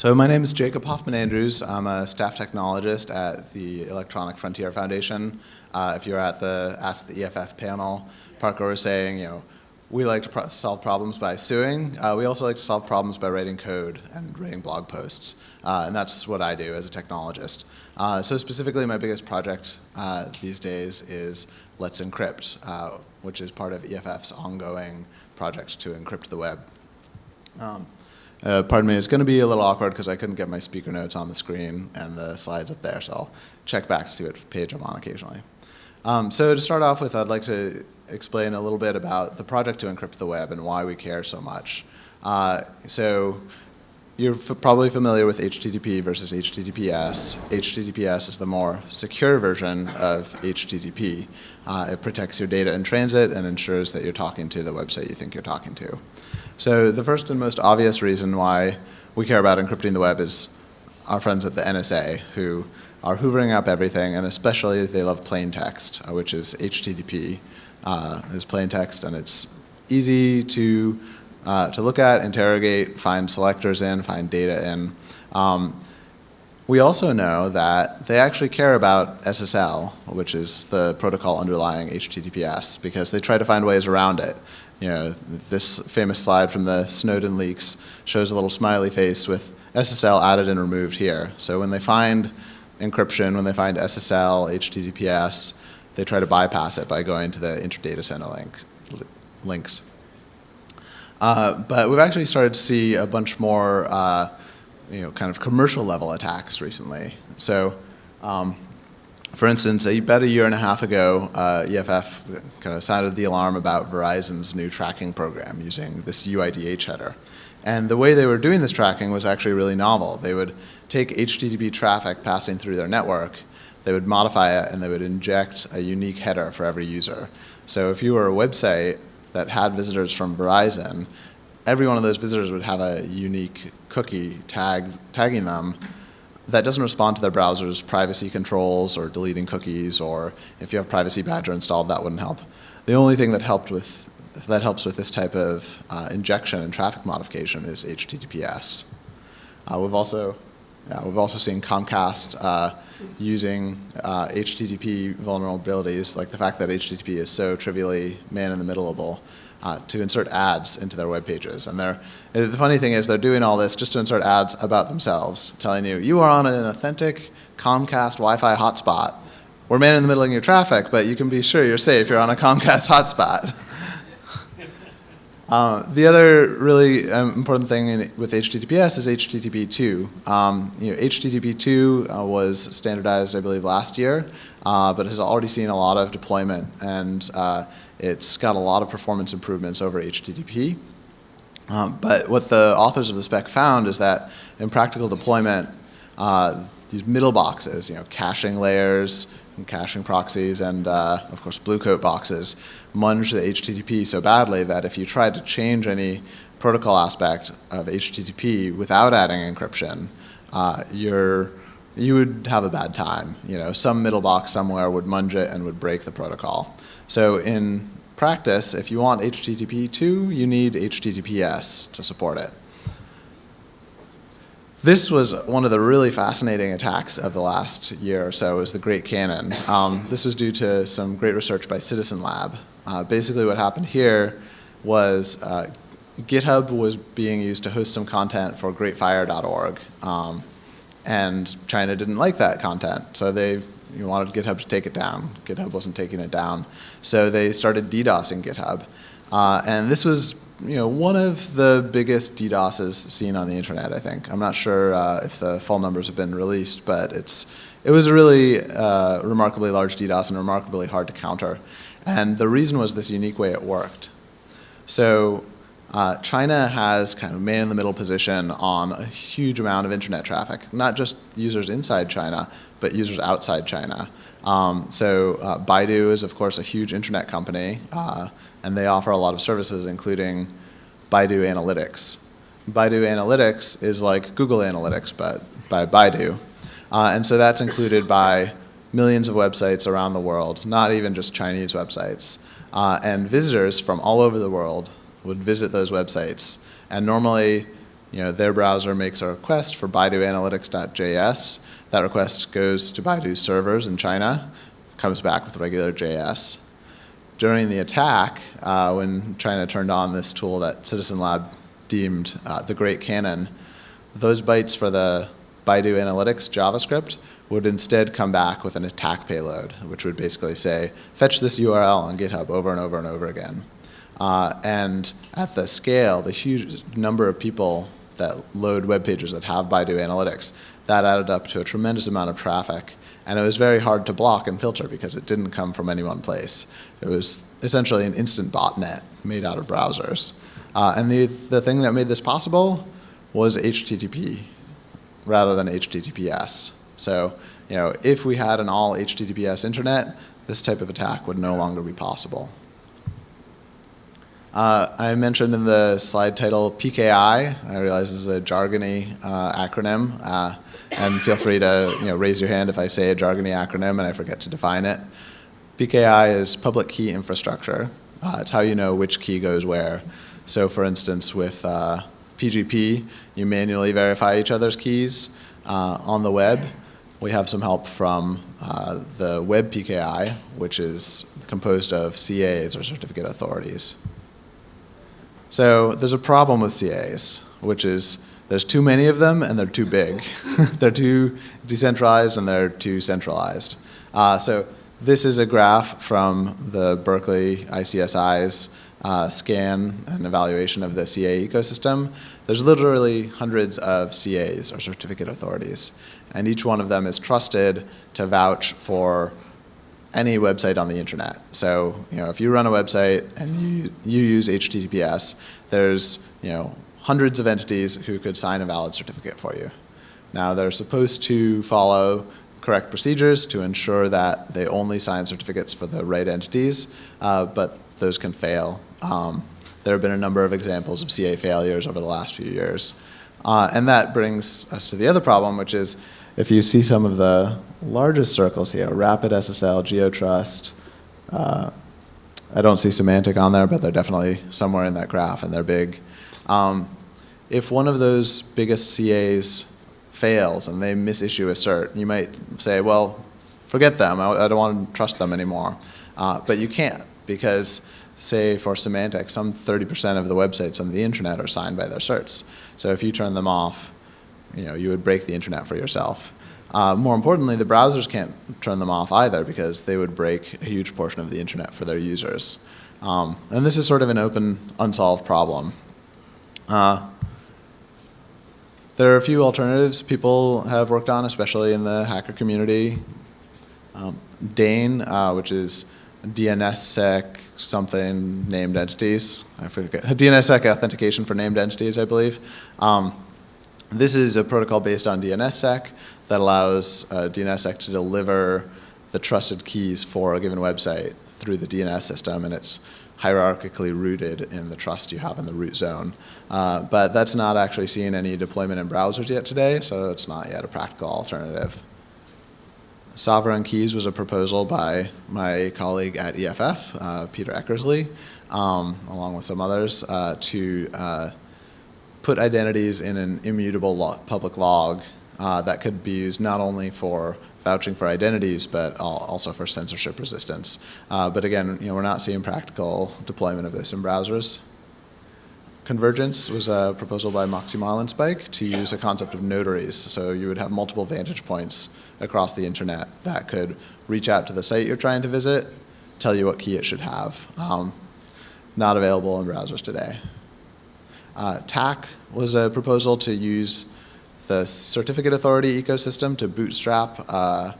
So my name is Jacob Hoffman Andrews. I'm a staff technologist at the Electronic Frontier Foundation. Uh, if you're at the Ask the EFF panel, Parker was saying, you know, we like to pro solve problems by suing. Uh, we also like to solve problems by writing code and writing blog posts. Uh, and that's what I do as a technologist. Uh, so specifically, my biggest project uh, these days is Let's Encrypt, uh, which is part of EFF's ongoing project to encrypt the web. Um, uh, pardon me, it's going to be a little awkward because I couldn't get my speaker notes on the screen and the slides up there, so I'll check back to see what page I'm on occasionally. Um, so to start off with, I'd like to explain a little bit about the project to encrypt the web and why we care so much. Uh, so you're probably familiar with HTTP versus HTTPS. HTTPS is the more secure version of HTTP. Uh, it protects your data in transit and ensures that you're talking to the website you think you're talking to. So the first and most obvious reason why we care about encrypting the web is our friends at the NSA who are hoovering up everything and especially they love plain text, uh, which is HTTP uh, is plain text, and it's easy to uh, to look at, interrogate, find selectors in, find data in. Um, we also know that they actually care about SSL, which is the protocol underlying HTTPS, because they try to find ways around it. You know, this famous slide from the Snowden leaks shows a little smiley face with SSL added and removed here. So when they find encryption, when they find SSL, HTTPS, they try to bypass it by going to the interdata center links. links. Uh, but we've actually started to see a bunch more, uh, you know, kind of commercial level attacks recently. So, um, for instance, about a year and a half ago, uh, EFF kind of sounded the alarm about Verizon's new tracking program using this UIDH header. And the way they were doing this tracking was actually really novel. They would take HTTP traffic passing through their network they would modify it and they would inject a unique header for every user. So if you were a website that had visitors from Verizon, every one of those visitors would have a unique cookie tag, tagging them that doesn't respond to their browser's privacy controls or deleting cookies or if you have Privacy Badger installed, that wouldn't help. The only thing that helped with that helps with this type of uh, injection and traffic modification is HTTPS. Uh, we've also yeah, we've also seen Comcast uh, using uh, HTTP vulnerabilities, like the fact that HTTP is so trivially man-in-the-middleable, uh, to insert ads into their web pages. And they're, the funny thing is they're doing all this just to insert ads about themselves, telling you, you are on an authentic Comcast Wi-Fi hotspot. We're man-in-the-middling your traffic, but you can be sure you're safe. You're on a Comcast hotspot. Uh, the other really um, important thing in, with HTTPS is HTTP 2. Um, you know, HTTP 2 uh, was standardized, I believe, last year, uh, but has already seen a lot of deployment, and uh, it's got a lot of performance improvements over HTTP. Um, but what the authors of the spec found is that in practical deployment, uh, these middle boxes, you know, caching layers, and caching proxies, and of course, blue coat boxes, munge the HTTP so badly that if you tried to change any protocol aspect of HTTP without adding encryption, uh, you're, you would have a bad time. You know, some middle box somewhere would munge it and would break the protocol. So in practice, if you want HTTP 2, you need HTTPS to support it. This was one of the really fascinating attacks of the last year or so, was the Great Cannon. Um, this was due to some great research by Citizen Lab. Uh, basically what happened here was uh, GitHub was being used to host some content for greatfire.org. Um, and China didn't like that content, so they wanted GitHub to take it down. GitHub wasn't taking it down. So they started DDoSing GitHub. Uh, and this was you know, one of the biggest DDoSes seen on the internet, I think. I'm not sure uh, if the full numbers have been released, but it's, it was a really uh, remarkably large DDoS and remarkably hard to counter. And the reason was this unique way it worked. So uh, China has kind of man in the middle position on a huge amount of internet traffic, not just users inside China, but users outside China. Um, so uh, Baidu is of course a huge internet company uh, and they offer a lot of services including Baidu Analytics. Baidu Analytics is like Google Analytics but by Baidu. Uh, and so that's included by millions of websites around the world, not even just Chinese websites. Uh, and visitors from all over the world would visit those websites. And normally you know, their browser makes a request for Baidu Analytics.js. That request goes to Baidu's servers in China, comes back with regular JS. During the attack, uh, when China turned on this tool that Citizen Lab deemed uh, the Great Cannon, those bytes for the Baidu Analytics JavaScript would instead come back with an attack payload, which would basically say, fetch this URL on GitHub over and over and over again. Uh, and at the scale, the huge number of people that load web pages that have Baidu Analytics, that added up to a tremendous amount of traffic. And it was very hard to block and filter because it didn't come from any one place. It was essentially an instant botnet made out of browsers. Uh, and the, the thing that made this possible was HTTP rather than HTTPS. So, you know, if we had an all HTTPS internet, this type of attack would no longer be possible. Uh, I mentioned in the slide title PKI. I realize this is a jargony uh, acronym, uh, and feel free to you know, raise your hand if I say a jargony acronym and I forget to define it. PKI is public key infrastructure. Uh, it's how you know which key goes where. So for instance, with PGP, uh, you manually verify each other's keys uh, on the web. We have some help from the web PKI, which is composed of CAs or certificate authorities. So there's a problem with CAs, which is there's too many of them and they're too big. they're too decentralized and they're too centralized. Uh, so this is a graph from the Berkeley ICSI's uh, scan and evaluation of the CA ecosystem. There's literally hundreds of CAs or certificate authorities, and each one of them is trusted to vouch for any website on the internet. So, you know, if you run a website and you, you use HTTPS, there's, you know, hundreds of entities who could sign a valid certificate for you. Now, they're supposed to follow correct procedures to ensure that they only sign certificates for the right entities, uh, but those can fail. Um, there have been a number of examples of CA failures over the last few years. Uh, and that brings us to the other problem, which is if you see some of the largest circles here, Rapid SSL, GeoTrust, uh, I don't see Symantec on there, but they're definitely somewhere in that graph, and they're big. Um, if one of those biggest CAs fails and they misissue a cert, you might say, well, forget them. I, I don't want to trust them anymore. Uh, but you can't because, say, for Symantec, some 30% of the websites on the internet are signed by their certs. So if you turn them off, you know, you would break the internet for yourself. Uh, more importantly, the browsers can't turn them off either because they would break a huge portion of the internet for their users. Um, and this is sort of an open, unsolved problem. Uh, there are a few alternatives people have worked on, especially in the hacker community. Um, DANE, uh, which is DNSSEC something named entities. I forget. DNSSEC authentication for named entities, I believe. Um, this is a protocol based on DNSSEC that allows uh, DNSSEC to deliver the trusted keys for a given website through the DNS system, and it's hierarchically rooted in the trust you have in the root zone. Uh, but that's not actually seeing any deployment in browsers yet today, so it's not yet a practical alternative. Sovereign keys was a proposal by my colleague at EFF, uh, Peter Eckersley, um, along with some others, uh, to uh, put identities in an immutable log, public log uh, that could be used not only for vouching for identities, but also for censorship resistance. But again, you know, we're not seeing practical deployment of this in browsers. Convergence was a proposal by Moxie Marlinspike to use a concept of notaries. So you would have multiple vantage points across the internet that could reach out to the site you're trying to visit, tell you what key it should have. Um, not available in browsers today. Uh, TACK was a proposal to use the certificate authority ecosystem to bootstrap uh,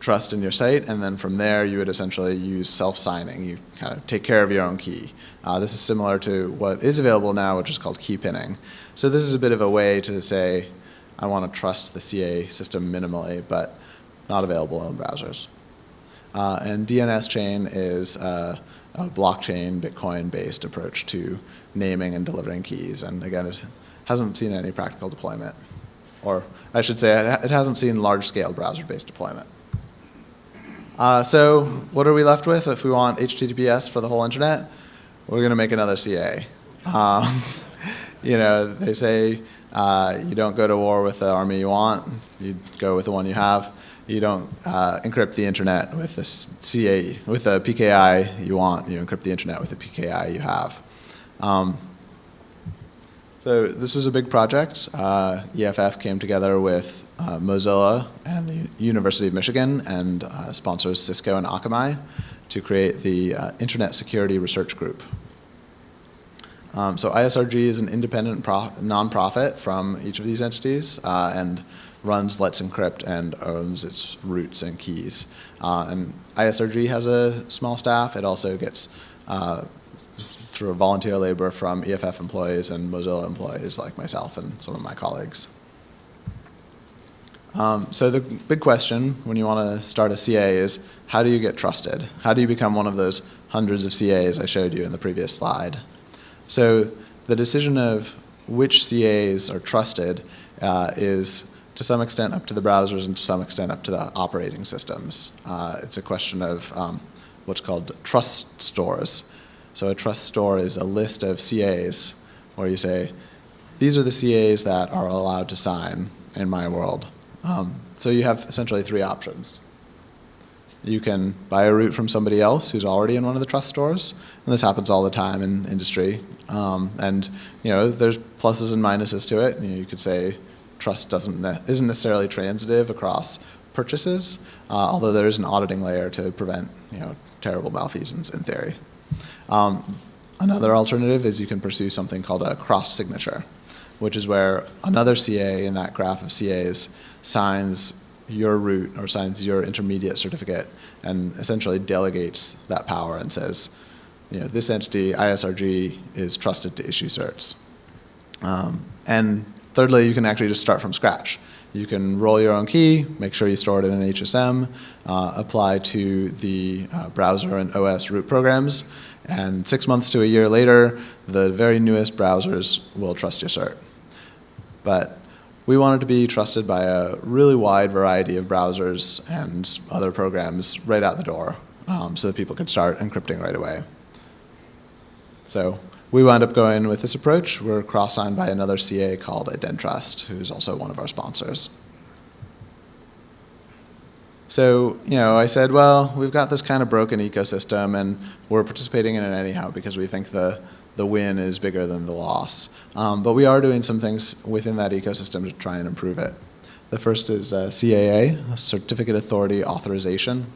trust in your site, and then from there you would essentially use self-signing. You kind of take care of your own key. Uh, this is similar to what is available now, which is called key pinning. So this is a bit of a way to say, I want to trust the CA system minimally, but not available in browsers. Uh, and DNS chain is uh, a blockchain, Bitcoin-based approach to naming and delivering keys. And again, it hasn't seen any practical deployment. Or I should say, it hasn't seen large-scale browser-based deployment. Uh, so what are we left with if we want HTTPS for the whole internet? We're going to make another CA. Um, you know, they say uh, you don't go to war with the army you want, you go with the one you have. You don't uh, encrypt the internet with the CA, with the PKI you want, you encrypt the internet with the PKI you have. Um, so this was a big project. Uh, EFF came together with uh, Mozilla and the University of Michigan and uh, sponsors Cisco and Akamai to create the uh, Internet Security Research Group. Um, so ISRG is an independent nonprofit from each of these entities uh, and runs Let's Encrypt and owns its roots and keys. Uh, and ISRG has a small staff. It also gets uh, through volunteer labor from EFF employees and Mozilla employees like myself and some of my colleagues. Um, so the big question when you want to start a CA is how do you get trusted? How do you become one of those hundreds of CAs I showed you in the previous slide? So the decision of which CAs are trusted uh, is to some extent up to the browsers and to some extent up to the operating systems. Uh, it's a question of um, what's called trust stores. So a trust store is a list of CAs where you say, these are the CAs that are allowed to sign in my world. Um, so you have essentially three options. You can buy a root from somebody else who's already in one of the trust stores, and this happens all the time in industry. Um, and you know, there's pluses and minuses to it. You, know, you could say trust doesn't ne isn't necessarily transitive across purchases, uh, although there is an auditing layer to prevent you know terrible malfeasance in theory. Um, another alternative is you can pursue something called a cross signature, which is where another CA in that graph of CAs signs your root or signs your intermediate certificate and essentially delegates that power and says, you know, this entity, ISRG, is trusted to issue certs. Um, and thirdly, you can actually just start from scratch. You can roll your own key, make sure you store it in an HSM, uh, apply to the uh, browser and OS root programs, and six months to a year later, the very newest browsers will trust your cert. But we wanted to be trusted by a really wide variety of browsers and other programs right out the door um, so that people could start encrypting right away. So we wound up going with this approach. We're cross-signed by another CA called Identrust, who's also one of our sponsors. So, you know, I said, well, we've got this kind of broken ecosystem and we're participating in it anyhow because we think the the win is bigger than the loss. Um, but we are doing some things within that ecosystem to try and improve it. The first is uh, CAA, Certificate Authority Authorization.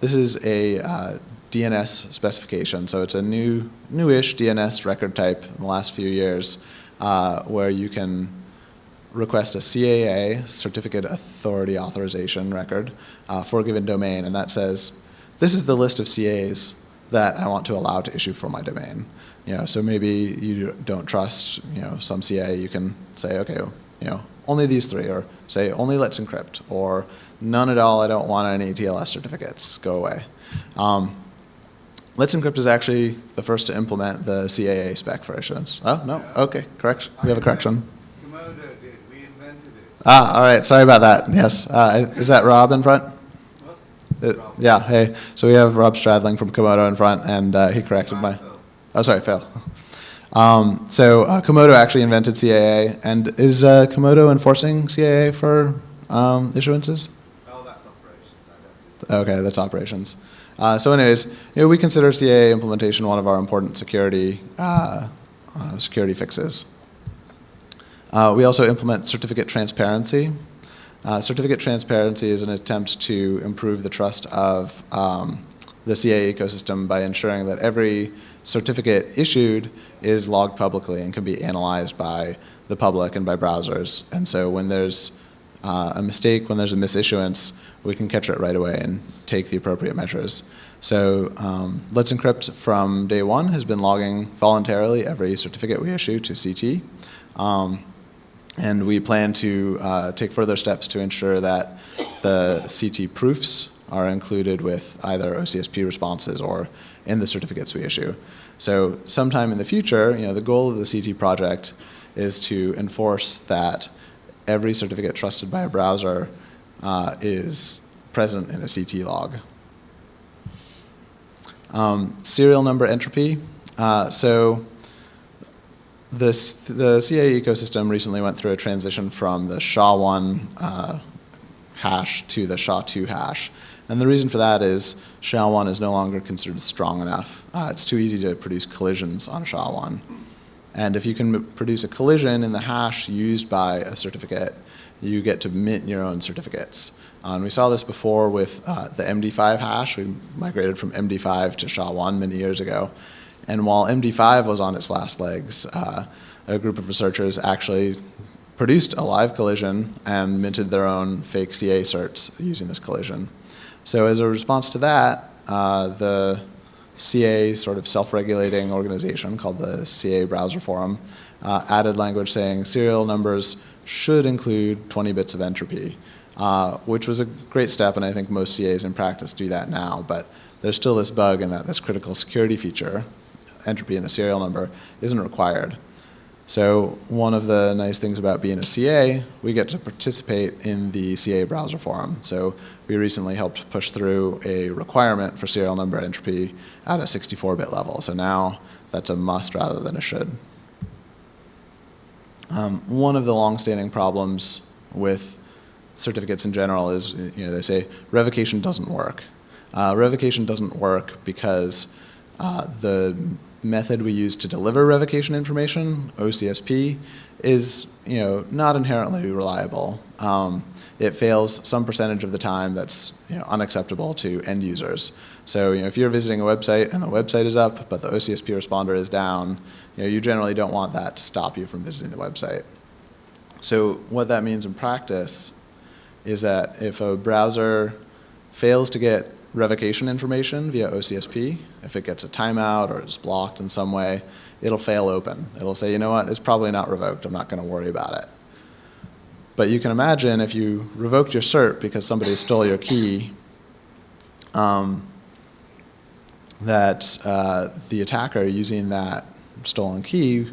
This is a uh, DNS specification, so it's a new, newish DNS record type in the last few years uh, where you can request a CAA, Certificate Authority Authorization record, uh, for a given domain, and that says, this is the list of CAs that I want to allow to issue for my domain. You know, so maybe you don't trust, you know, some CA, you can say, okay, you know, only these three, or say only Let's Encrypt, or none at all, I don't want any TLS certificates, go away. Um, Let's Encrypt is actually the first to implement the CAA spec for issuance. Oh, no, okay, correction, we have a correction. Comodo did, we invented it. Ah, all right, sorry about that, yes. Uh, is that Rob in front? Uh, yeah, hey, so we have Rob Stradling from Comodo in front, and uh, he corrected my... Oh, sorry, Phil. Um, so uh, Comodo actually invented CAA, and is uh, Comodo enforcing CAA for um, issuances? Oh, that's operations. Okay, that's operations. Uh, so anyways, you know, we consider CAA implementation one of our important security, uh, uh, security fixes. Uh, we also implement certificate transparency. certificate transparency is an attempt to improve the trust of um, the CAA ecosystem by ensuring that every certificate issued is logged publicly and can be analyzed by the public and by browsers. And so when there's uh, a mistake, when there's a misissuance, we can catch it right away and take the appropriate measures. So um, Let's Encrypt from day one has been logging voluntarily every certificate we issue to CT. Um, and we plan to uh, take further steps to ensure that the CT proofs are included with either OCSP responses or in the certificates we issue. So sometime in the future, you know, the goal of the CT project is to enforce that every certificate trusted by a browser uh, is present in a CT log. Um, serial number entropy. Uh, so this, the CA ecosystem recently went through a transition from the SHA-1 uh, hash to the SHA-2 hash. And the reason for that is SHA-1 is no longer considered strong enough. Uh, it's too easy to produce collisions on SHA-1. And if you can produce a collision in the hash used by a certificate, you get to mint your own certificates. Uh, and we saw this before with uh, the MD5 hash. We migrated from MD5 to SHA-1 many years ago. And while MD5 was on its last legs, uh, a group of researchers actually produced a live collision and minted their own fake CA certs using this collision. So as a response to that, uh, the CA sort of self-regulating organization called the CA Browser Forum uh, added language saying serial numbers should include 20 bits of entropy, uh, which was a great step, and I think most CAs in practice do that now. But there's still this bug in that this critical security feature, entropy in the serial number, isn't required. So one of the nice things about being a CA, we get to participate in the CA browser forum. So we recently helped push through a requirement for serial number entropy at a 64-bit level. So now that's a must rather than a should. Um, one of the long-standing problems with certificates in general is, you know, they say revocation doesn't work. Uh, revocation doesn't work because uh, the method we use to deliver revocation information, OCSP, is you know not inherently reliable. Um, it fails some percentage of the time that's you know, unacceptable to end users. So you know, if you're visiting a website and the website is up, but the OCSP responder is down, you, know, you generally don't want that to stop you from visiting the website. So what that means in practice is that if a browser fails to get revocation information via OCSP. If it gets a timeout or is blocked in some way, it'll fail open. It'll say, you know what, it's probably not revoked. I'm not going to worry about it. But you can imagine if you revoked your cert because somebody stole your key, um, that uh, the attacker using that stolen key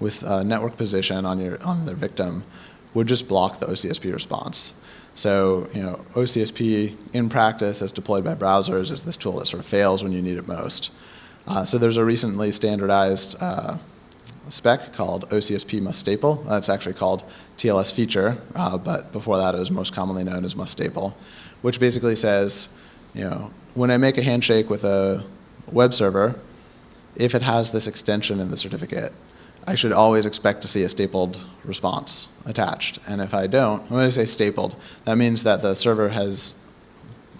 with a network position on your on their victim would just block the OCSP response. So, you know, OCSP in practice as deployed by browsers is this tool that sort of fails when you need it most. Uh, so there's a recently standardized uh, spec called OCSP must staple. That's actually called TLS feature, uh, but before that it was most commonly known as must staple, which basically says, you know, when I make a handshake with a web server, if it has this extension in the certificate, I should always expect to see a stapled response attached. And if I don't, when I say stapled, that means that the server has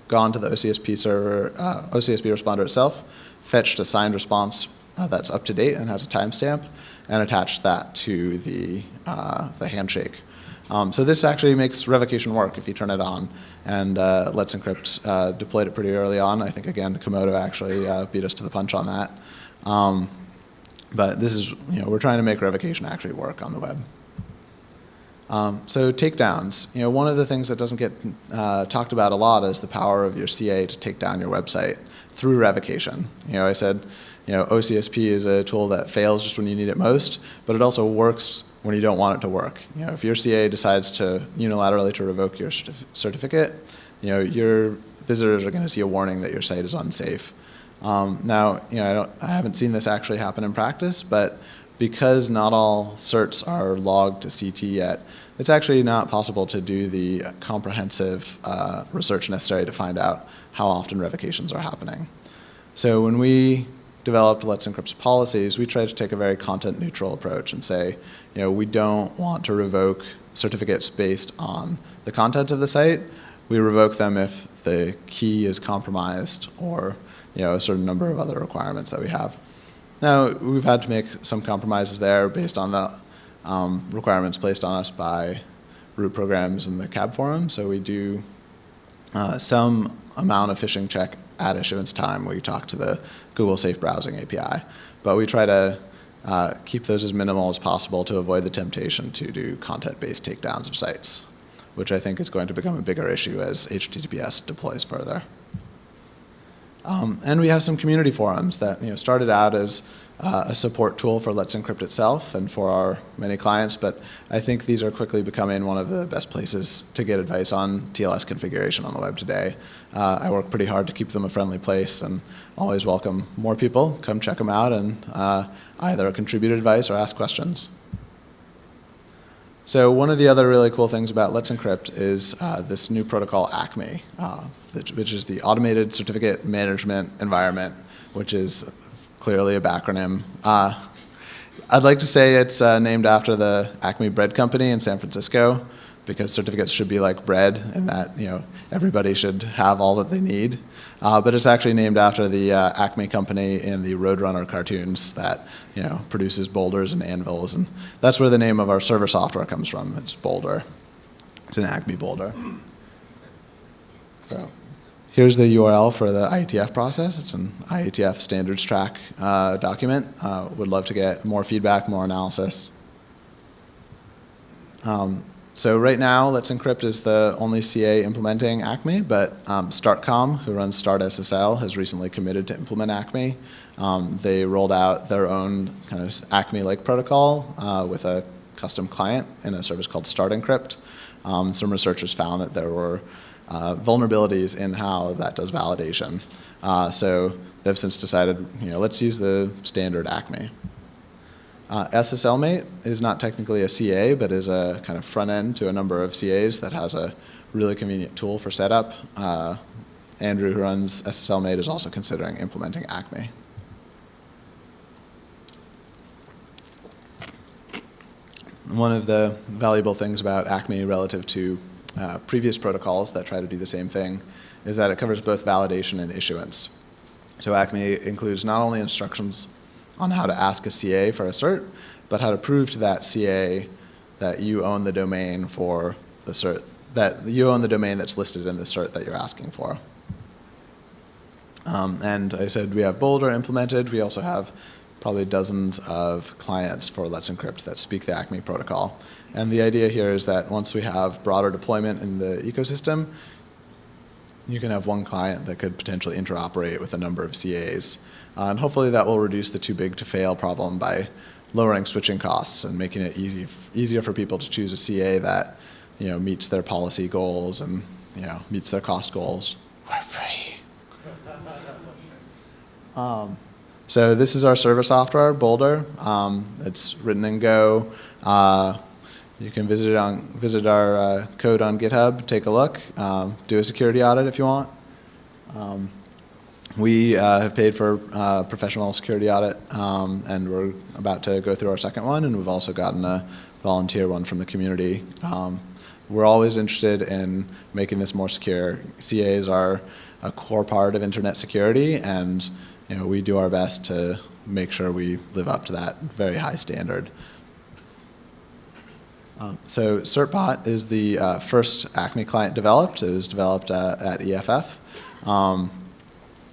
gone to the OCSP server, uh, OCSP responder itself, fetched a signed response uh, that's up to date and has a timestamp, and attach that to the, uh, the handshake. Um, so this actually makes revocation work if you turn it on. And uh, Let's Encrypt uh, deployed it pretty early on. I think, again, Comodo actually uh, beat us to the punch on that. Um, but this is, you know, we're trying to make revocation actually work on the web. Um, so takedowns, you know, one of the things that doesn't get uh, talked about a lot is the power of your CA to take down your website through revocation. You know, I said, you know, OCSP is a tool that fails just when you need it most, but it also works when you don't want it to work. You know, if your CA decides to unilaterally to revoke your certif certificate, you know, your visitors are going to see a warning that your site is unsafe. Um, now, you know, I, don't, I haven't seen this actually happen in practice, but because not all certs are logged to CT yet, it's actually not possible to do the comprehensive uh, research necessary to find out how often revocations are happening. So when we developed Let's Encrypt's policies, we tried to take a very content neutral approach and say, you know, we don't want to revoke certificates based on the content of the site. We revoke them if the key is compromised or you know, a certain number of other requirements that we have. Now, we've had to make some compromises there based on the um, requirements placed on us by root programs in the CAB forum. So we do uh, some amount of phishing check at issuance time where you talk to the Google Safe Browsing API. But we try to uh, keep those as minimal as possible to avoid the temptation to do content-based takedowns of sites, which I think is going to become a bigger issue as HTTPS deploys further. Um, and we have some community forums that you know, started out as uh, a support tool for Let's Encrypt itself and for our many clients, but I think these are quickly becoming one of the best places to get advice on TLS configuration on the web today. Uh, I work pretty hard to keep them a friendly place and always welcome more people. Come check them out and uh, either contribute advice or ask questions. So one of the other really cool things about Let's Encrypt is uh, this new protocol ACME, uh, which is the Automated Certificate Management Environment, which is clearly a backronym. Uh, I'd like to say it's uh, named after the Acme Bread Company in San Francisco because certificates should be like bread and that you know everybody should have all that they need. Uh, but it's actually named after the uh, Acme company in the Roadrunner cartoons that you know produces boulders and anvils, and that's where the name of our server software comes from. It's Boulder. It's an Acme boulder. So. Here's the URL for the IETF process. It's an IETF standards track uh, document. Uh, would love to get more feedback, more analysis. Um, so right now, Let's Encrypt is the only CA implementing ACME, but um, StartCom, who runs StartSSL, has recently committed to implement ACME. Um, they rolled out their own kind of ACME-like protocol uh, with a custom client in a service called Start Encrypt. Um, some researchers found that there were uh, vulnerabilities in how that does validation. Uh, so they've since decided, you know, let's use the standard ACME. Uh, SSLmate is not technically a CA, but is a kind of front end to a number of CAs that has a really convenient tool for setup. Uh, Andrew, who runs SSLmate, is also considering implementing ACME. One of the valuable things about ACME relative to uh, previous protocols that try to do the same thing is that it covers both validation and issuance. So ACME includes not only instructions on how to ask a CA for a cert, but how to prove to that CA that you own the domain for the cert, that you own the domain that's listed in the cert that you're asking for. Um, and I said we have Boulder implemented. We also have probably dozens of clients for Let's Encrypt that speak the ACME protocol. And the idea here is that once we have broader deployment in the ecosystem, you can have one client that could potentially interoperate with a number of CAs. Uh, and hopefully that will reduce the too big to fail problem by lowering switching costs and making it easy, easier for people to choose a CA that you know, meets their policy goals and you know, meets their cost goals. We're free. Um, so this is our server software, Boulder. Um, it's written in Go. Uh, you can visit on visit our uh, code on GitHub, take a look, um, do a security audit if you want. Um, we uh, have paid for uh, professional security audit, um, and we're about to go through our second one, and we've also gotten a volunteer one from the community. Um, we're always interested in making this more secure. CAs are a core part of internet security, and you know, we do our best to make sure we live up to that very high standard. Um, so CertBot is the uh, first Acme client developed. It was developed uh, at EFF. Um,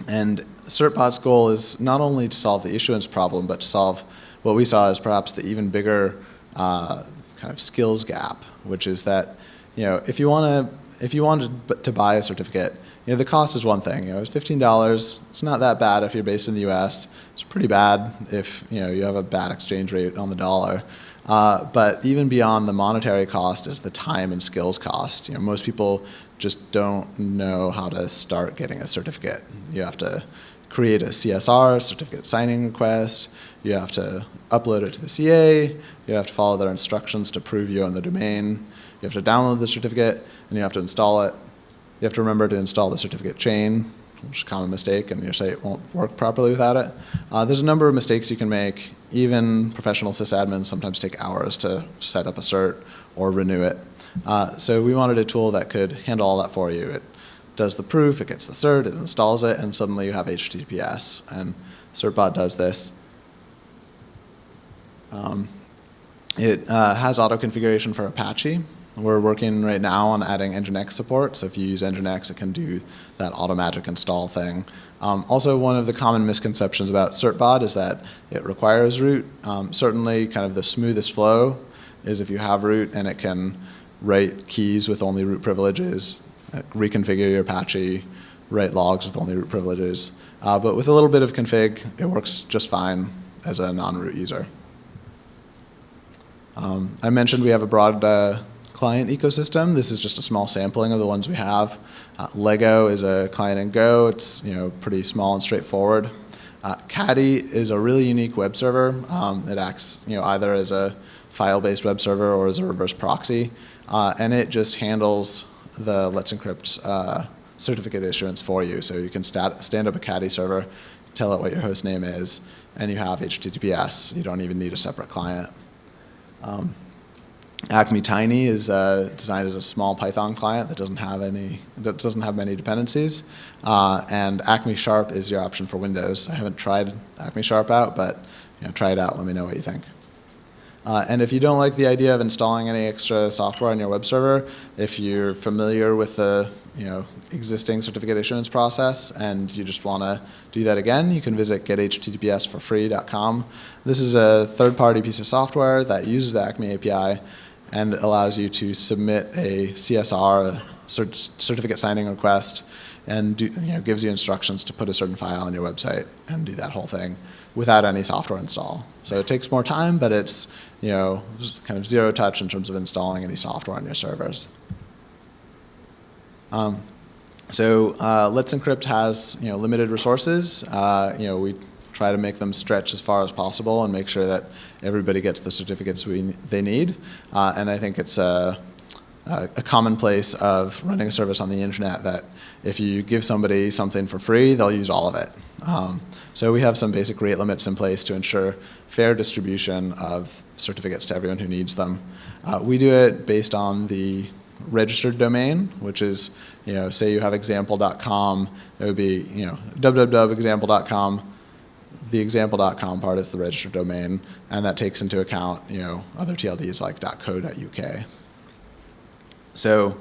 and CertBot's goal is not only to solve the issuance problem, but to solve what we saw as perhaps the even bigger uh, kind of skills gap, which is that you know if you want to if you wanted to buy a certificate, you know, the cost is one thing. You know, it's fifteen dollars. It's not that bad if you're based in the U.S. It's pretty bad if you know you have a bad exchange rate on the dollar. Uh, but even beyond the monetary cost is the time and skills cost. You know, most people just don't know how to start getting a certificate. You have to create a CSR, certificate signing request. You have to upload it to the CA. You have to follow their instructions to prove you own the domain. You have to download the certificate, and you have to install it. You have to remember to install the certificate chain, which is a common mistake, and your site won't work properly without it. Uh, there's a number of mistakes you can make. Even professional sysadmins sometimes take hours to set up a cert or renew it. Uh, so we wanted a tool that could handle all that for you. It does the proof, it gets the cert, it installs it, and suddenly you have HTTPS. And CertBot does this. Um, it uh, has auto configuration for Apache, we're working right now on adding Nginx support, so if you use Nginx, it can do that automatic install thing. Um, also, one of the common misconceptions about CertBot is that it requires root. Um, certainly, kind of the smoothest flow is if you have root and it can write keys with only root privileges, reconfigure your Apache, write logs with only root privileges. Uh, but with a little bit of config, it works just fine. as a non-root user. Um, I mentioned we have a broad uh, client ecosystem. This is just a small sampling of the ones we have. Uh, Lego is a client in Go. It's you know pretty small and straightforward. Uh, Caddy is a really unique web server. Um, it acts you know either as a file-based web server or as a reverse proxy, uh, and it just handles the Let's Encrypt uh, certificate issuance for you. So you can stat stand up a Caddy server, tell it what your host name is, and you have HTTPS. You don't even need a separate client. Um, Acme Tiny is uh, designed as a small Python client that doesn't have any, that doesn't have many dependencies. Uh, and Acme Sharp is your option for Windows. I haven't tried Acme Sharp out, but you know, try it out. Let me know what you think. Uh, and if you don't like the idea of installing any extra software on your web server, if you're familiar with the you know, existing certificate issuance process and you just want to do that again, you can visit gethttpsforfree.com. This is a third-party piece of software that uses the Acme API and allows you to submit a CSR, a cert certificate signing request, and do, you know, gives you instructions to put a certain file on your website and do that whole thing without any software install. So it takes more time, but it's you know kind of zero touch in terms of installing any software on your servers. Um, so uh, Let's Encrypt has you know limited resources. Uh, you know we try to make them stretch as far as possible and make sure that everybody gets the certificates we, they need. Uh, and I think it's a, a, a commonplace of running a service on the internet that if you give somebody something for free, they'll use all of it. Um, so we have some basic rate limits in place to ensure fair distribution of certificates to everyone who needs them. Uh, we do it based on the registered domain, which is, you know, say you have example.com, it would be, you know, www.example.com the example.com part is the registered domain, and that takes into account you know other TLDs like .co.uk. So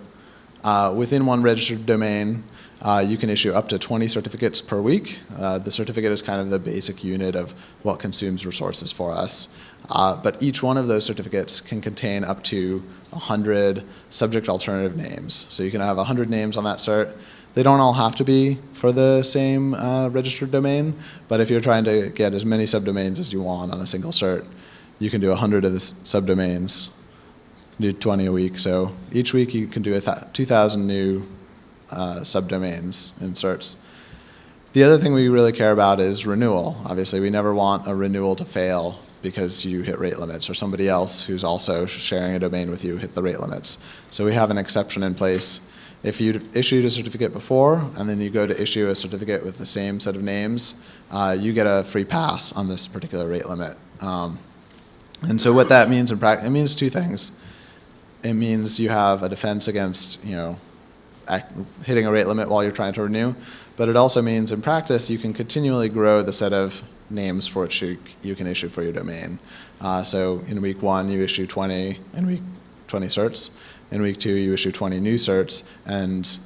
uh, within one registered domain, uh, you can issue up to 20 certificates per week. Uh, the certificate is kind of the basic unit of what consumes resources for us. Uh, but each one of those certificates can contain up to 100 subject alternative names. So you can have 100 names on that cert, they don't all have to be for the same uh, registered domain, but if you're trying to get as many subdomains as you want on a single cert, you can do 100 of the subdomains, do 20 a week. So each week you can do 2,000 new uh, subdomains in certs. The other thing we really care about is renewal. Obviously, we never want a renewal to fail because you hit rate limits or somebody else who's also sharing a domain with you hit the rate limits. So we have an exception in place if you'd issued a certificate before and then you go to issue a certificate with the same set of names, uh, you get a free pass on this particular rate limit. Um, and so what that means in practice, it means two things. It means you have a defense against, you know, hitting a rate limit while you're trying to renew, but it also means in practice you can continually grow the set of names for which you, you can issue for your domain. Uh, so in week one you issue 20, in week 20 certs. In week two, you issue 20 new certs and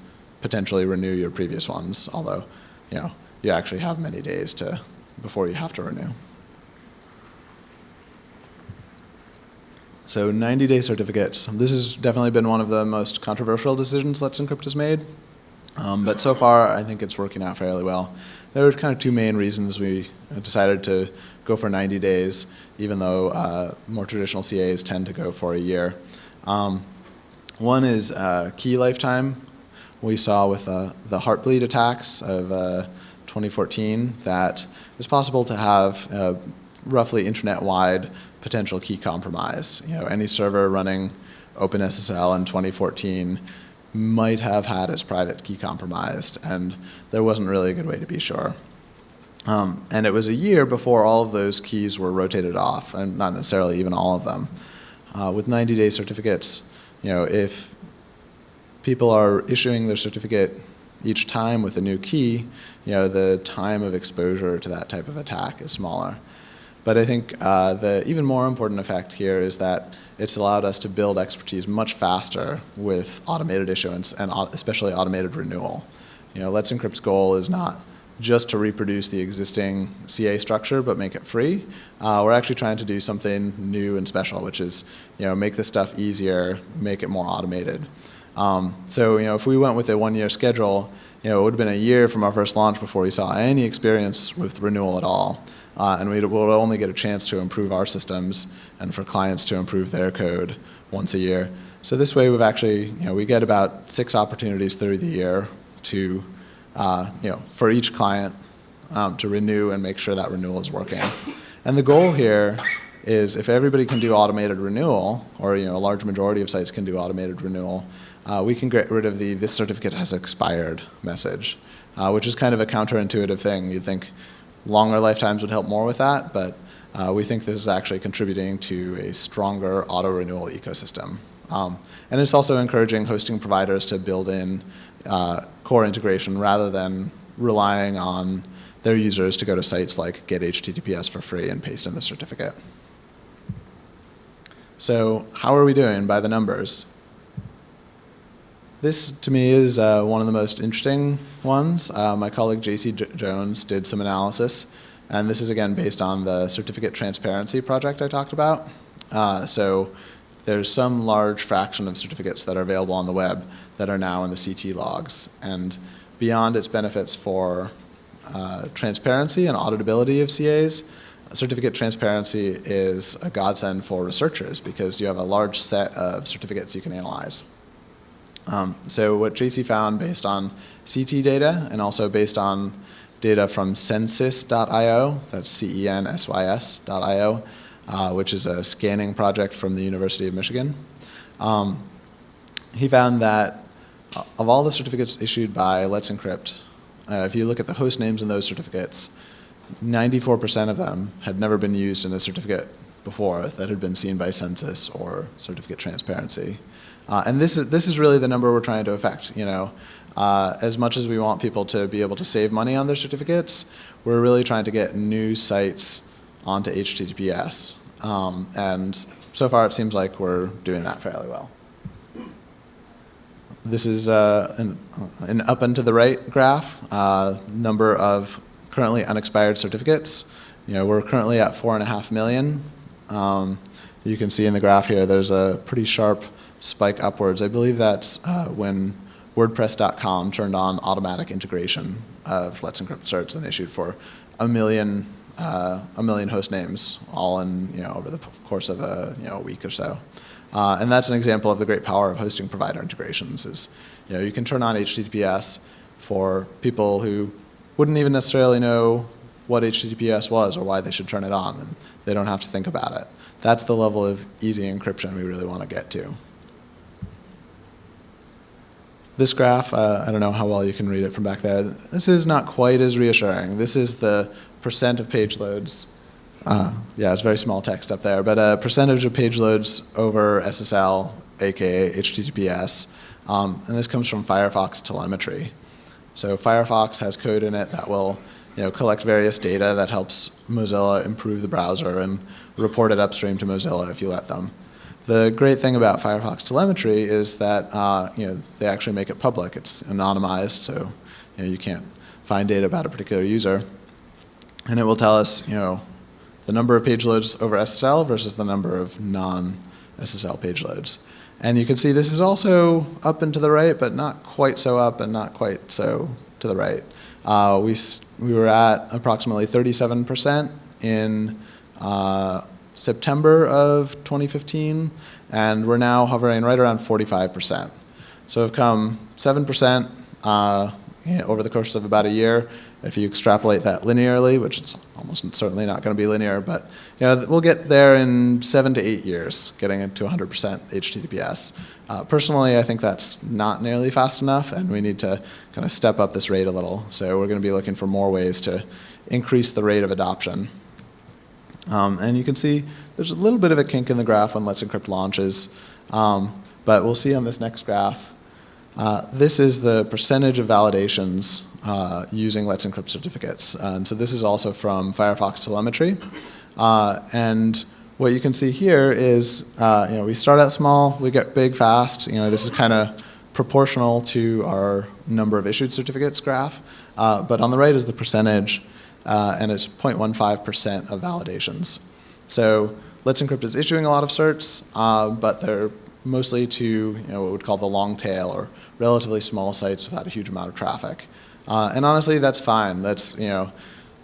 potentially renew your previous ones, although, you know, you actually have many days to, before you have to renew. So 90-day certificates. This has definitely been one of the most controversial decisions Let's Encrypt has made. Um, but so far, I think it's working out fairly well. There are kind of two main reasons we decided to go for 90 days, even though uh, more traditional CAs tend to go for a year. Um, one is uh, key lifetime. We saw with uh, the Heartbleed attacks of uh, 2014 that it's possible to have uh, roughly internet-wide potential key compromise. You know, any server running OpenSSL in 2014 might have had its private key compromised, and there wasn't really a good way to be sure. Um, and it was a year before all of those keys were rotated off, and not necessarily even all of them. Uh, with 90-day certificates, you know, if people are issuing their certificate each time with a new key, you know, the time of exposure to that type of attack is smaller. But I think uh, the even more important effect here is that it's allowed us to build expertise much faster with automated issuance and especially automated renewal. You know, Let's Encrypt's goal is not just to reproduce the existing CA structure but make it free. Uh, we're actually trying to do something new and special, which is you know make this stuff easier, make it more automated. Um, so you know if we went with a one-year schedule, you know it would have been a year from our first launch before we saw any experience with renewal at all. uh, and we will only get a chance to improve our systems and for clients to improve their code once a year. So this way, we've actually, you know, we get about six opportunities through the year to, uh, you know, for each client um, to renew and make sure that renewal is working. And the goal here is if everybody can do automated renewal, or you know, a large majority of sites can do automated renewal, uh, we can get rid of the this certificate has expired message, uh, which is kind of a counterintuitive thing. You'd think longer lifetimes would help more with that, but uh, we think this is actually contributing to a stronger auto renewal ecosystem. Um, and it's also encouraging hosting providers to build in uh, core integration rather than relying on their users to go to sites like get HTTPS for free and paste in the certificate. So how are we doing by the numbers? This, to me, is uh, one of the most interesting ones. Uh, my colleague J.C. Jones did some analysis, and this is, again, based on the certificate transparency project I talked about. Uh, so there's some large fraction of certificates that are available on the web that are now in the CT logs. And beyond its benefits for uh, transparency and auditability of CAs, certificate transparency is a godsend for researchers because you have a large set of certificates you can analyze. Um, so what JC found based on CT data and also based on data from censys.io, that's C-E-N-S-Y-S.io, uh, which is a scanning project from the University of Michigan. Um, he found that of all the certificates issued by Let's Encrypt, uh, if you look at the host names in those certificates, 94% of them had never been used in a certificate before that had been seen by Censys or certificate transparency. Uh, and this is, this is really the number we're trying to affect. You know, uh, as much as we want people to be able to save money on their certificates, we're really trying to get new sites onto HTTPS. Um, and so far it seems like we're doing that fairly well. This is uh, an, an, up and to the right graph, uh, number of currently unexpired certificates. You know, we're currently at four and a half million. Um, you can see in the graph here, there's a pretty sharp spike upwards. I believe that's uh, when WordPress.com turned on automatic integration of Let's Encrypt certs and issued for a million, uh, a million host names, all in you know over the course of a you know a week or so. Uh, and that's an example of the great power of hosting provider integrations. Is you know you can turn on HTTPS for people who wouldn't even necessarily know what HTTPS was or why they should turn it on, and they don't have to think about it. That's the level of easy encryption we really want to get to. This graph, uh, I don't know how well you can read it from back there. This is not quite as reassuring. This is the percent of page loads. Uh, yeah, it's very small text up there, but a percentage of page loads over SSL, aka HTTPS, um, and this comes from Firefox telemetry. So Firefox has code in it that will you know, collect various data that helps Mozilla improve the browser and report it upstream to Mozilla if you let them. The great thing about Firefox telemetry is that uh, you know, they actually make it public. It's anonymized, so you, know, you can't find data about a particular user. And it will tell us you know, the number of page loads over SSL versus the number of non-SSL page loads. And you can see this is also up and to the right, but not quite so up and not quite so to the right. Uh, we, we were at approximately 37% in uh, September of 2015, and we're now hovering right around 45%. So we've come 7% uh, over the course of about a year, if you extrapolate that linearly, which it's almost certainly not going to be linear, but you know, we'll get there in seven to eight years, getting it to 100% HTTPS. Uh, personally, I think that's not nearly fast enough, and we need to kind of step up this rate a little. So we're going to be looking for more ways to increase the rate of adoption. Um, and you can see there's a little bit of a kink in the graph when Let's Encrypt launches, um, but we'll see on this next graph. Uh, this is the percentage of validations uh, using Let's Encrypt certificates. And so this is also from Firefox telemetry. Uh, and what you can see here is, uh, you know, we start out small, we get big fast. You know, this is kind of proportional to our number of issued certificates graph. Uh, but on the right is the percentage, and it's 0.15% of validations. So Let's Encrypt is issuing a lot of certs, uh, but they're mostly to you know, what we would call the long tail or relatively small sites without a huge amount of traffic. Uh, and honestly, that's fine. That's, you know,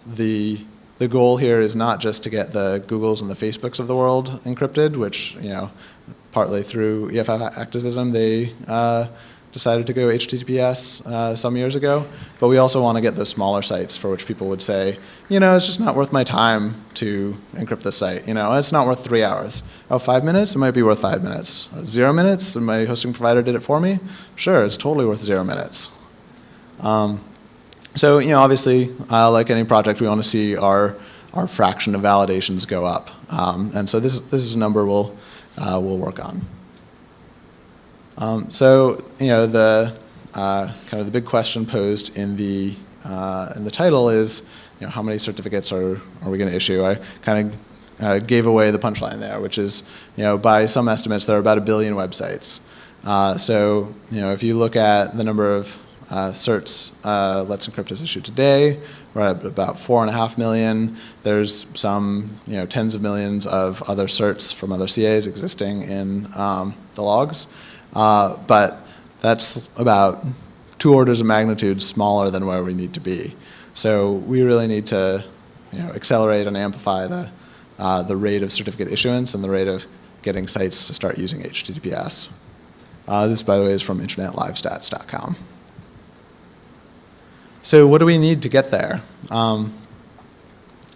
the the goal here is not just to get the Googles and the Facebooks of the world encrypted, which, you know, partly through EFF activism, they uh, decided to go HTTPS uh, some years ago. But we also want to get the smaller sites for which people would say, you know, it's just not worth my time to encrypt this site. You know, it's not worth three hours. Oh, five minutes? It might be worth five minutes. Zero minutes? And my hosting provider did it for me? Sure, it's totally worth zero minutes. Um, so, you know, obviously, uh, like any project, we want to see our, our fraction of validations go up. Um, and so this, is this is a number we'll, uh, we'll work on. Um, so, you know, the uh, kind of the big question posed in the, uh, in the title is, you know, how many certificates are, are we going to issue? I kind of uh, gave away the punchline there, which is, you know, by some estimates, there are about a billion websites. Uh, so, you know, if you look at the number of uh, certs uh, Let's Encrypt has issued today. We're at about four and a half million. There's some, you know, tens of millions of other certs from other CAs existing in um, the logs, uh, but that's about two orders of magnitude smaller than where we need to be. So we really need to, you know, accelerate and amplify the uh, the rate of certificate issuance and the rate of getting sites to start using HTTPS. Uh, this, by the way, is from internetlivestats.com. So what do we need to get there? Um,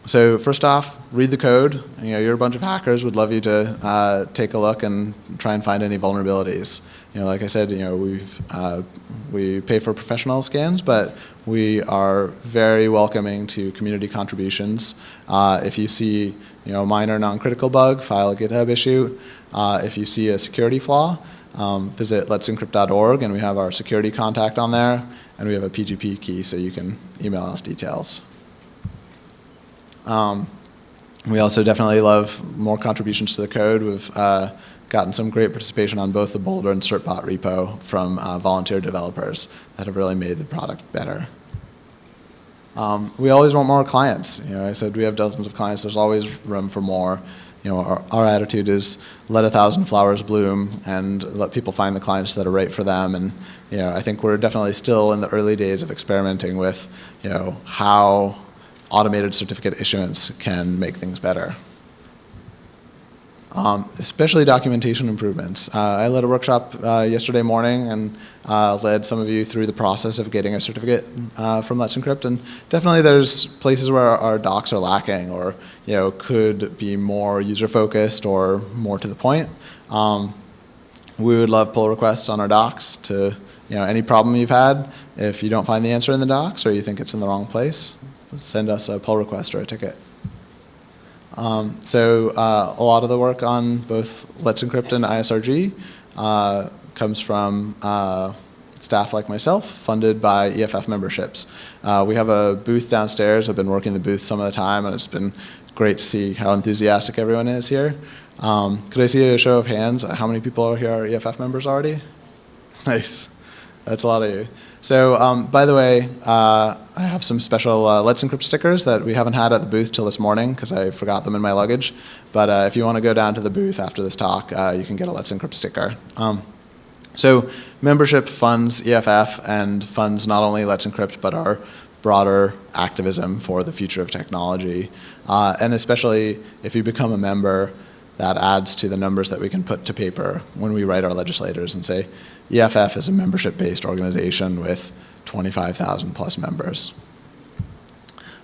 so first off, read the code. You know, you're a bunch of hackers. Would love you to uh, take a look and try and find any vulnerabilities. You know, like I said, you know, we've uh, we pay for professional scans, but we are very welcoming to community contributions. Uh, if you see, you know, a minor non-critical bug, file a GitHub issue. Uh, if you see a security flaw, um, visit let'sencrypt.org, and we have our security contact on there and we have a PGP key so you can email us details. Um, we also definitely love more contributions to the code. We've uh, gotten some great participation on both the Boulder and CertBot repo from uh, volunteer developers that have really made the product better. Um, we always want more clients. You know, I said we have dozens of clients. There's always room for more you know, our, our, attitude is let a thousand flowers bloom and let people find the clients that are right for them. And, you know, I think we're definitely still in the early days of experimenting with, you know, how automated certificate issuance can make things better. Um, especially documentation improvements. Uh, I led a workshop uh, yesterday morning and uh, led some of you through the process of getting a certificate uh, from Let's Encrypt. And definitely there's places where our docs are lacking or you know, could be more user-focused or more to the point. Um, we would love pull requests on our docs to you know, any problem you've had. If you don't find the answer in the docs or you think it's in the wrong place, send us a pull request or a ticket. Um, so uh, a lot of the work on both Let's Encrypt and ISRG uh, comes from uh, staff like myself, funded by EFF memberships. Uh, we have a booth downstairs. I've been working the booth some of the time, and it's been great to see how enthusiastic everyone is here. Um, could I see a show of hands? How many people are here are EFF members already? Nice. That's a lot of you. So um, by the way, uh, I have some special uh, Let's Encrypt stickers that we haven't had at the booth till this morning because I forgot them in my luggage. But uh, if you want to go down to the booth after this talk, uh, you can get a Let's Encrypt sticker. Um, so membership funds EFF and funds not only Let's Encrypt but our broader activism for the future of technology. Uh, and especially if you become a member, that adds to the numbers that we can put to paper when we write our legislators and say, EFF is a membership-based organization with 25,000 plus members.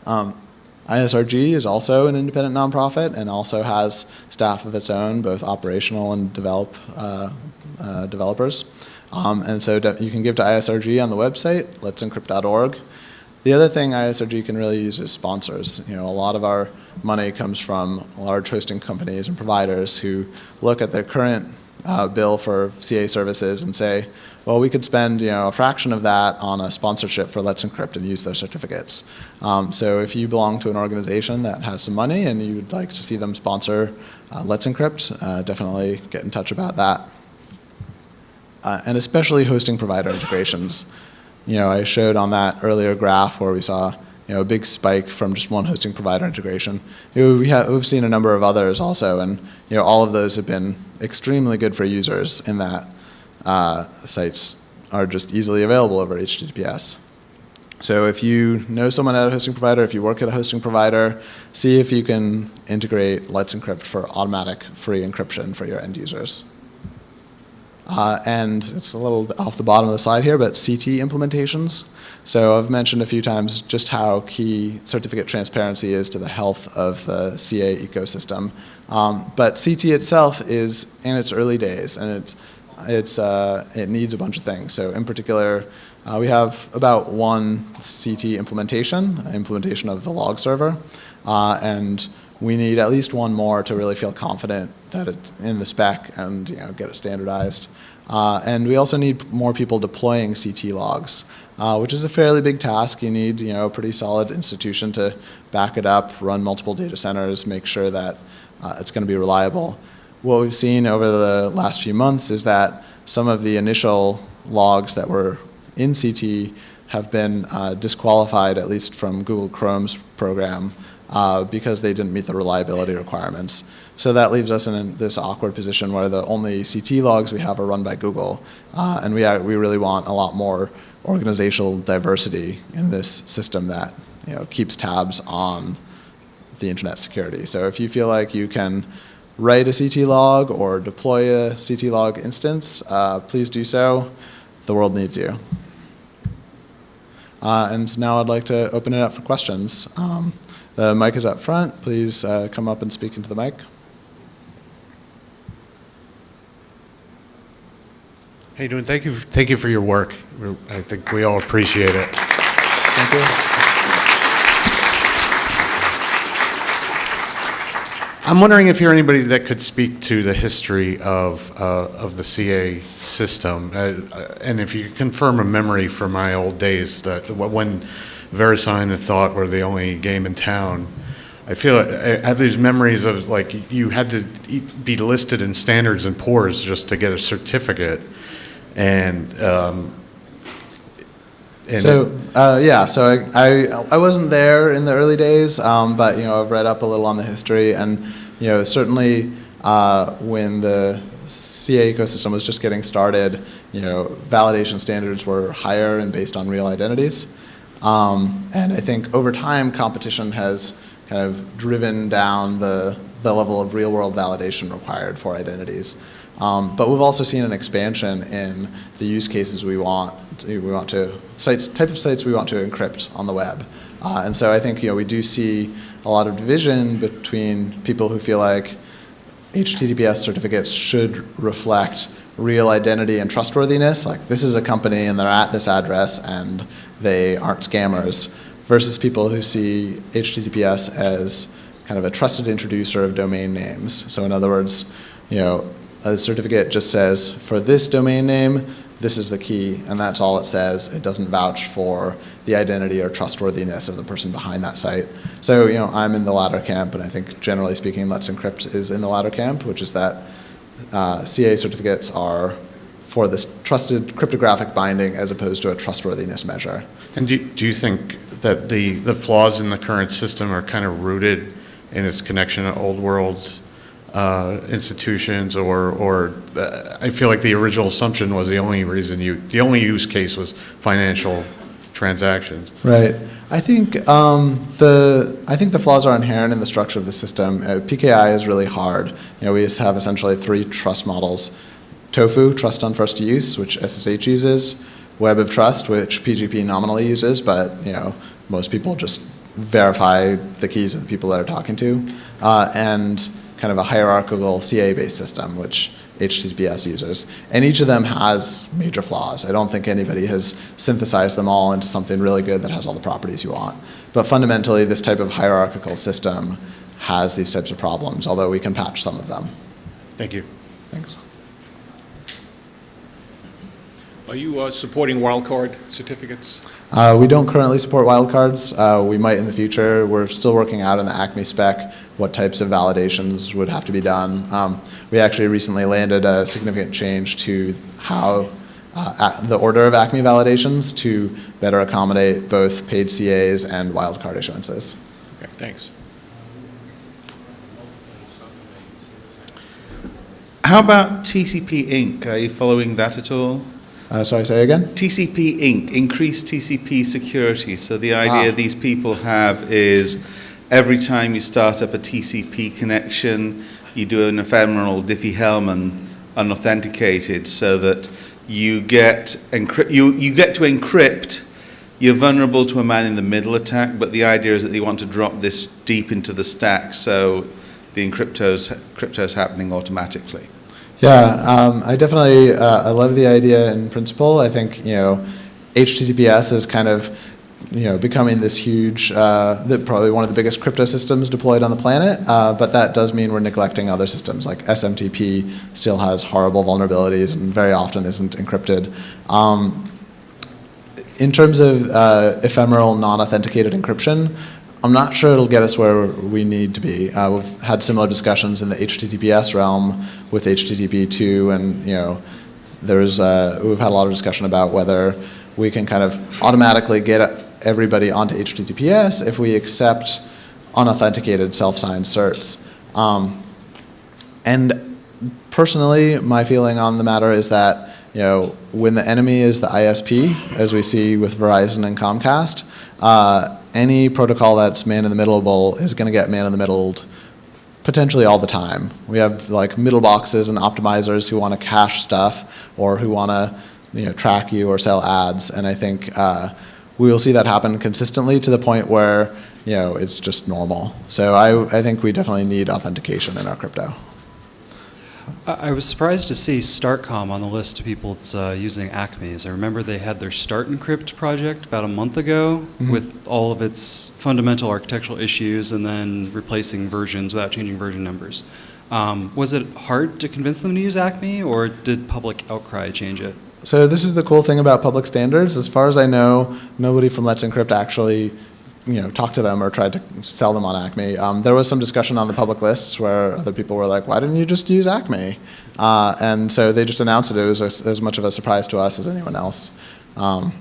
Um, ISRG is also an independent nonprofit and also has staff of its own, both operational and develop, uh, uh, developers. Um, and so you can give to ISRG on the website, let'sencrypt.org. The other thing ISRG can really use is sponsors. You know, a lot of our money comes from large hosting companies and providers who look at their current uh, bill for CA services and say, well, we could spend you know a fraction of that on a sponsorship for Let's Encrypt and use their certificates. Um, so if you belong to an organization that has some money and you would like to see them sponsor uh, Let's Encrypt, uh, definitely get in touch about that. Uh, and especially hosting provider integrations. You know, I showed on that earlier graph where we saw you know, a big spike from just one hosting provider integration. You know, we have, we've seen a number of others also, and you know, all of those have been extremely good for users in that uh, sites are just easily available over HTTPS. So if you know someone at a hosting provider, if you work at a hosting provider, see if you can integrate Let's Encrypt for automatic free encryption for your end users. Uh, and it's a little off the bottom of the slide here, but CT implementations. So I've mentioned a few times just how key certificate transparency is to the health of the CA ecosystem. Um, but CT itself is in its early days, and it's, it's, uh, it needs a bunch of things. So in particular, uh, we have about one CT implementation, implementation of the log server, uh, and we need at least one more to really feel confident that it's in the spec and you know, get it standardized. Uh, and we also need more people deploying CT logs, uh, which is a fairly big task. You need you know, a pretty solid institution to back it up, run multiple data centers, make sure that uh, it's going to be reliable. What we've seen over the last few months is that some of the initial logs that were in CT have been uh, disqualified, at least from Google Chrome's program, uh, because they didn't meet the reliability requirements. So that leaves us in this awkward position where the only CT logs we have are run by Google, uh, and we, are, we really want a lot more organizational diversity in this system that you know, keeps tabs on the internet security. So if you feel like you can write a CT log or deploy a CT log instance, uh, please do so. The world needs you. Uh, and now I'd like to open it up for questions. Um, the mic is up front. Please uh, come up and speak into the mic. How you doing? Thank you, thank you for your work. We're- I think we all appreciate it. Thank you. I'm wondering if you're anybody that could speak to the history of, uh, of the CA system, uh, uh, and if you could confirm a memory from my old days that when VeriSign and Thawte were the only game in town. I feel I have these memories of like you had to be listed in standards and poors just to get a certificate, and. Um, and So uh, yeah, so I, I I wasn't there in the early days, um, but you know I've read up a little on the history, and you know certainly uh, when the CA ecosystem was just getting started, you know validation standards were higher and based on real identities, um, and I think over time competition has kind of driven down the the level of real world validation required for identities. Um, but we've also seen an expansion in the use cases we want. To, we want to sites type of sites we want to encrypt on the web, uh, and so I think you know we do see a lot of division between people who feel like HTTPS certificates should reflect real identity and trustworthiness. Like this is a company and they're at this address and they aren't scammers, versus people who see HTTPS as kind of a trusted introducer of domain names. So in other words, you know, a certificate just says, for this domain name, this is the key, and that's all it says. It doesn't vouch for the identity or trustworthiness of the person behind that site. So, you know, I'm in the latter camp, and I think generally speaking, Let's Encrypt is in the latter camp, which is that uh, CA certificates are for this trusted cryptographic binding as opposed to a trustworthiness measure. And do, do you think that the, the flaws in the current system are kind of rooted in its connection to old worlds uh, institutions or, or uh, I feel like the original assumption was the only reason you, the only use case was financial transactions. Right. I think um, the I think the flaws are inherent in the structure of the system. Uh, PKI is really hard. You know, we just have essentially three trust models: TOFU, trust on first use, which SSH uses; Web of Trust, which PGP nominally uses, but you know most people just verify the keys of the people that are talking to, uh, and kind of a hierarchical CA-based system, which HTTPS users. And each of them has major flaws. I don't think anybody has synthesized them all into something really good that has all the properties you want. But fundamentally, this type of hierarchical system has these types of problems, although we can patch some of them. Thank you. Thanks. Are you uh, supporting wildcard certificates? Uh, we don't currently support wildcards. Uh, we might in the future. We're still working out in the Acme spec what types of validations would have to be done. Um, we actually recently landed a significant change to how uh, the order of Acme validations to better accommodate both paid CAs and wildcard issuances. Okay, thanks. How about TCP Inc.? Are you following that at all? Uh, sorry, say again? TCP Inc., increased TCP security. So the idea Ah. these people have is every time you start up a TCP connection, you do an ephemeral Diffie-Hellman unauthenticated so that you get, you, you get to encrypt you're vulnerable to a man-in-the-middle attack, but the idea is that they want to drop this deep into the stack so the encrypto's, crypto's happening automatically. Yeah, um, I definitely uh, I love the idea in principle. I think you know HTTPS is kind of you know becoming this huge, uh, probably one of the biggest crypto systems deployed on the planet. Uh, but that does mean we're neglecting other systems like SMTP still has horrible vulnerabilities and very often isn't encrypted. Um, in terms of uh, ephemeral non-authenticated encryption, I'm not sure it'll get us where we need to be. Uh, we've had similar discussions in the HTTPS realm with HTTP2, and you know, there's uh, we've had a lot of discussion about whether we can kind of automatically get everybody onto HTTPS if we accept unauthenticated self-signed certs. Um, and personally, my feeling on the matter is that you know, when the enemy is the ISP, as we see with Verizon and Comcast, uh, any protocol that's man in the middleable is going to get man in the middled potentially all the time. We have like middle boxes and optimizers who want to cache stuff or who want to you know, track you or sell ads, and I think uh, we will see that happen consistently to the point where you know it's just normal. So I, I think we definitely need authentication in our crypto. I was surprised to see StartCom on the list of people that's uh, using Acme's. I remember they had their Start Encrypt project about a month ago Mhm. with all of its fundamental architectural issues and then replacing versions without changing version numbers. Um, was it hard to convince them to use Acme, or did public outcry change it? So this is the cool thing about public standards. As far as I know, nobody from Let's Encrypt actually, you know, talked to them or tried to sell them on Acme. Um, there was some discussion on the public lists where other people were like, "Why didn't you just use Acme?" Uh, and so they just announced it. It was as, as much of a surprise to us as anyone else. Um,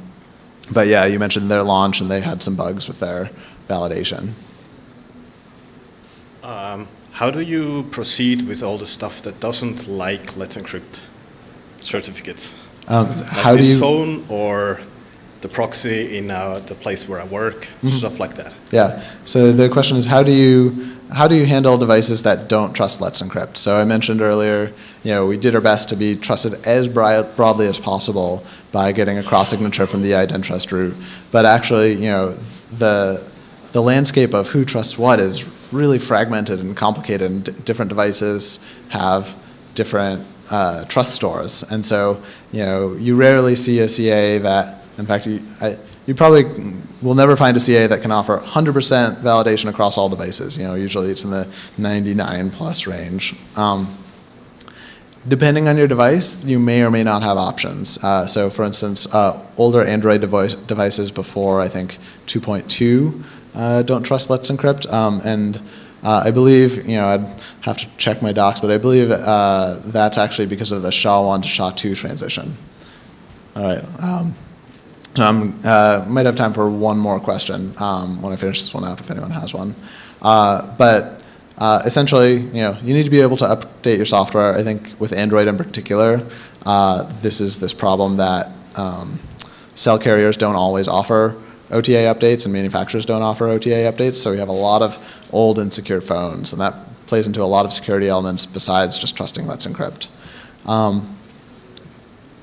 but yeah, you mentioned their launch, and they had some bugs with their validation. Um, how do you proceed with all the stuff that doesn't like Let's Encrypt certificates? Um, Like how do you? phone or the proxy in uh, the place where I work, Mm-hmm. stuff like that. Yeah. So the question is, how do you how do you handle devices that don't trust Let's Encrypt? So I mentioned earlier, you know, we did our best to be trusted as broadly as possible by getting a cross signature from the IdenTrust root. But actually, you know, the the landscape of who trusts what is really fragmented and complicated, and different devices have different uh, trust stores. And so, you know, you rarely see a CA that, in fact, you, I, you probably will never find a CA that can offer 100% validation across all devices. You know, usually it's in the 99 plus range. Um, depending on your device, you may or may not have options. Uh, so, for instance, uh, older Android device, devices before I think 2.2 uh, don't trust Let's Encrypt, um, and uh, I believe you know I'd have to check my docs, but I believe uh, that's actually because of the SHA-1 to SHA-2 transition. All right. Um, I'm, uh, might have time for one more question um, when I finish this one up, if anyone has one. Uh, but uh, essentially, you know, you need to be able to update your software. I think with Android in particular, uh, this is this problem that um, cell carriers don't always offer OTA updates and manufacturers don't offer OTA updates. So we have a lot of old insecure phones, and that plays into a lot of security elements besides just trusting Let's Encrypt. Um,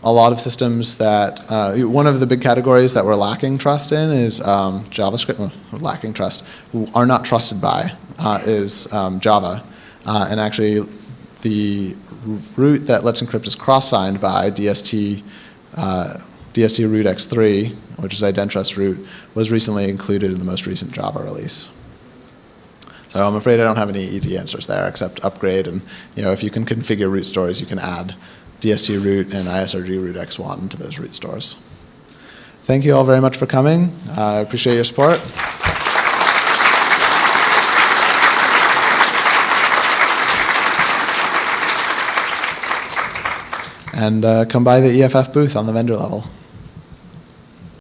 a lot of systems that, uh, one of the big categories that we're lacking trust in is um, JavaScript, lacking trust, are not trusted by, uh, is um, Java. Uh, and actually, the root that Let's Encrypt is cross-signed by, DST, uh, DST root x3, which is IdenTrust root, was recently included in the most recent Java release. So I'm afraid I don't have any easy answers there except upgrade and you know if you can configure root stores you can add DST root and ISRG root x1 to those root stores. Thank you all very much for coming. Uh, I appreciate your support. And uh, come by the EFF booth on the vendor level.